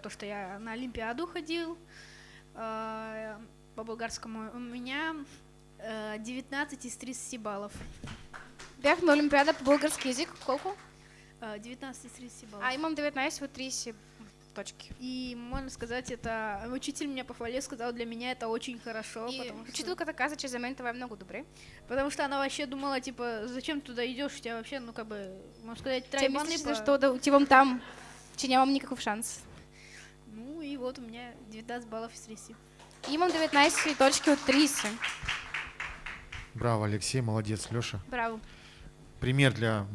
то, что я на Олимпиаду ходил э, по болгарскому. У меня э, 19 из 30 баллов. Бях на Олимпиада по български язик. Колко? Э, 19 из 30 баллов. А имам 19 от 30 точки. И можно сказать, это учитель меня похвалил, сказал, для меня это очень хорошо, И потому, что, учителката каза, че за мен това е много добре. потому что она вообще думала, типа, зачем туда идешь, у тебя вообще, ну как бы, можно сказать, Тя тройбаны мислиш, по- защо да отивам там, че нямам никакъв шанс. Вот у меня 19 баллов из 30. Имам 19 точки от 30. Браво, Алексей, молодец, Леша. Браво. Пример для